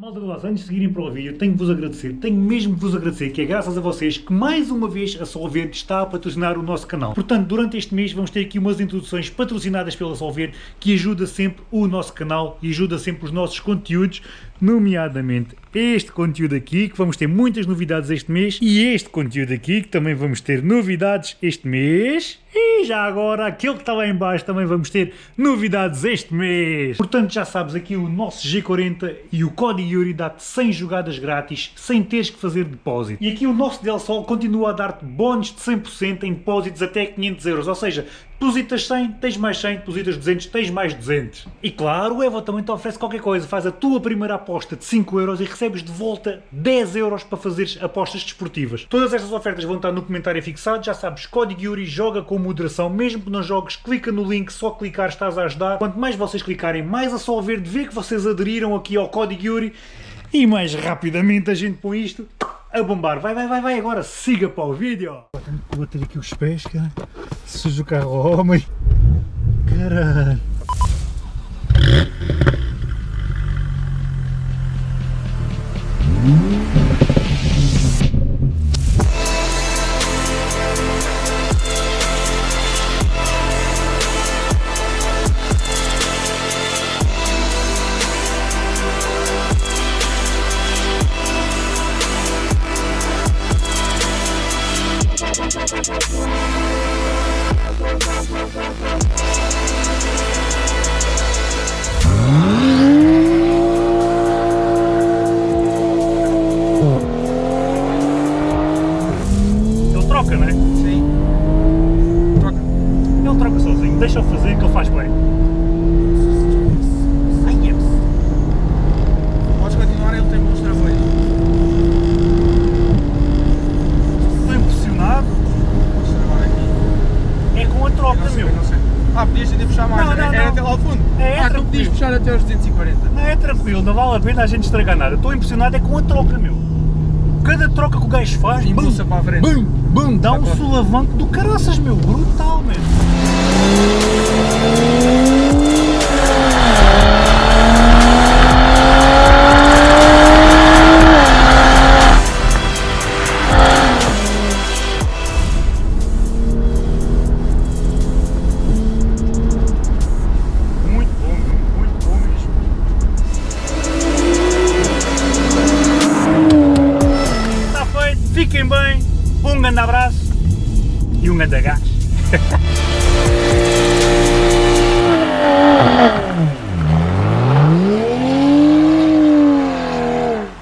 Malta do antes de seguirem para o vídeo, tenho que vos agradecer, tenho mesmo que vos agradecer, que é graças a vocês que mais uma vez a Solverde está a patrocinar o nosso canal. Portanto, durante este mês vamos ter aqui umas introduções patrocinadas pela Solverde, que ajuda sempre o nosso canal e ajuda sempre os nossos conteúdos, nomeadamente este conteúdo aqui, que vamos ter muitas novidades este mês, e este conteúdo aqui, que também vamos ter novidades este mês, e já agora, aquele que está lá em baixo também vamos ter novidades este mês. Portanto, já sabes, aqui o nosso G40 e o código Yuri dá-te 100 jogadas grátis, sem teres que fazer depósito. E aqui o nosso Del Sol continua a dar-te bónus de 100% em depósitos até 500 euros, ou seja, depositas 100, tens mais 100, depositas 200, tens mais 200. E claro, o Evo também te oferece qualquer coisa, faz a tua primeira aposta de 5 euros e recebes de volta 10 euros para fazeres apostas desportivas. Todas estas ofertas vão estar no comentário fixado, já sabes, código Yuri, joga com moderação, mesmo que não jogues, clica no link, só clicar estás a ajudar. Quanto mais vocês clicarem, mais a Sol Verde vê que vocês aderiram aqui ao código Yuri e mais rapidamente a gente põe isto a bombar. Vai, vai, vai, vai, agora siga para o vídeo. Vou bater aqui os pés, cara. Sujo o carro homem. Caralho. Troca, não é? Sim. Troca. Ele troca sozinho. Deixa-o fazer que ele faz bem. Ai, é. Podes continuar, ele tem bons travões. Estou impressionado. Podes travar aqui. É com Não sei, meu. Ah, podias ainda puxar mais, Não, era, não, era não. até lá ao fundo. É, é ah, tu podias puxar até aos 240. Não é tranquilo, não vale a pena a gente estragar nada. Estou impressionado é com a troca, meu. Cada troca que o gajo faz, bum, bum, bum, dá um sulavanco do caraças, meu. Brutal, meu. Um grande abraço e um grande gás.